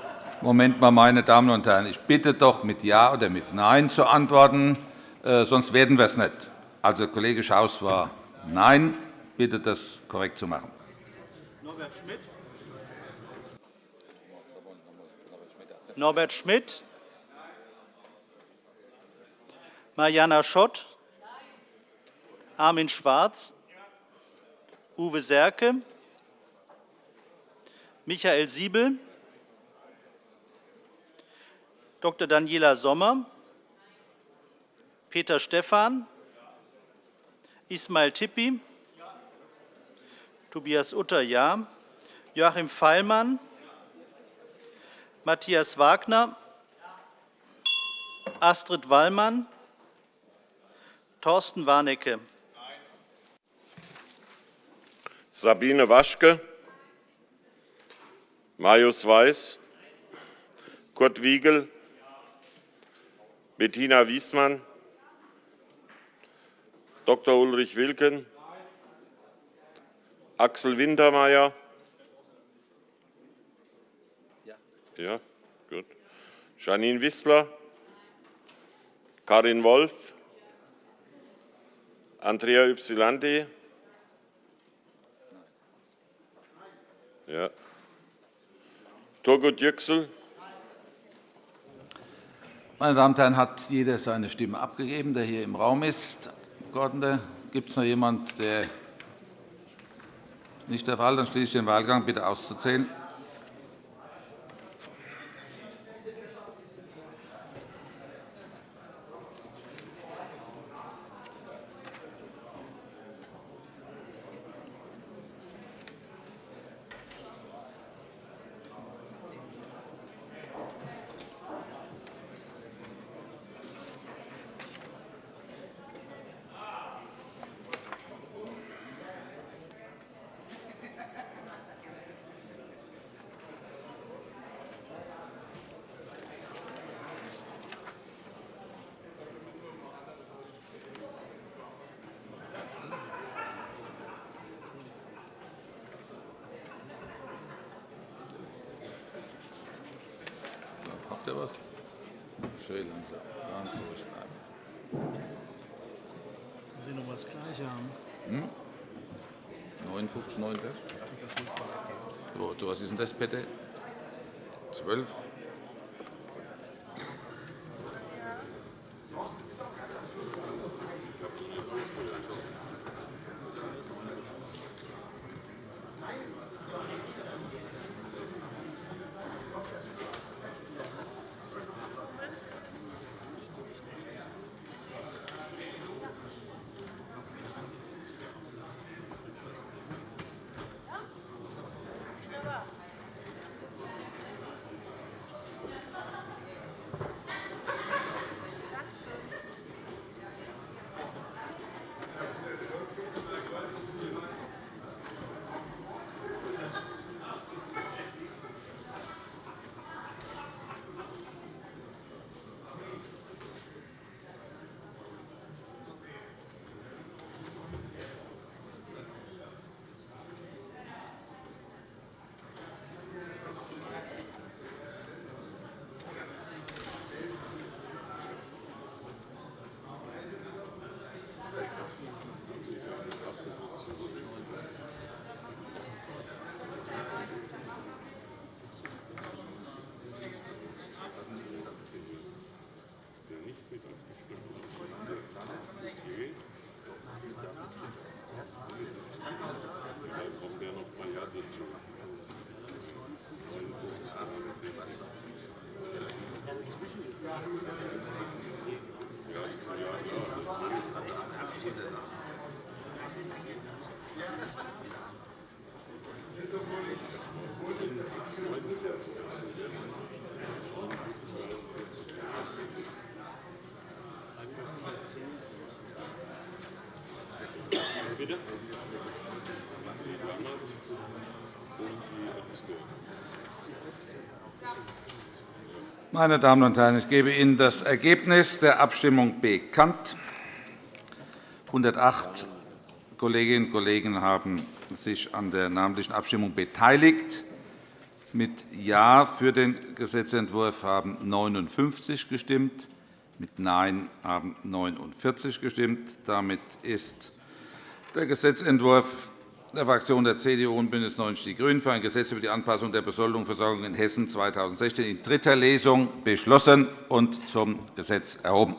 Moment mal, meine Damen und Herren, ich bitte doch mit Ja oder mit Nein zu antworten, äh, sonst werden wir es nicht. Also Kollege Schaus war Nein. Bitte, das korrekt zu machen. Norbert Schmidt. Norbert Schmidt. Mariana Schott. Armin Schwarz. Uwe Serke. Michael Siebel. Dr. Daniela Sommer. Peter Stephan. Ismail Tippi. Tobias Utter, ja. Joachim Feilmann. Matthias Wagner. Astrid Wallmann. Thorsten Warnecke. Sabine Waschke, Marius Weiß, Kurt Wiegel, Bettina Wiesmann, Dr. Ulrich Wilken, Axel Wintermeyer. Ja, gut. Janine Wissler, Karin Wolf, Andrea Ypsilanti. Ja. Turgut Yüksel. Meine Damen und Herren, hat jeder seine Stimme abgegeben, der hier im Raum ist? Abgeordnete? Gibt es noch jemanden, der nicht der Fall? Dann schließe ich den Wahlgang. Bitte auszuzählen. Schön langsam. Ganz bleiben. Sie noch das Gleiche haben. Hm? 59, 49? So, was ist denn das bitte? 12? Meine Damen und Herren, ich gebe Ihnen das Ergebnis der Abstimmung bekannt. 108 Kolleginnen und Kollegen haben sich an der namentlichen Abstimmung beteiligt. Mit Ja für den Gesetzentwurf haben 59 gestimmt, mit Nein haben 49 gestimmt. Damit ist der Gesetzentwurf der Fraktionen der CDU und BÜNDNIS 90 die GRÜNEN für ein Gesetz über die Anpassung der Besoldung und Versorgung in Hessen 2016 in dritter Lesung beschlossen und zum Gesetz erhoben.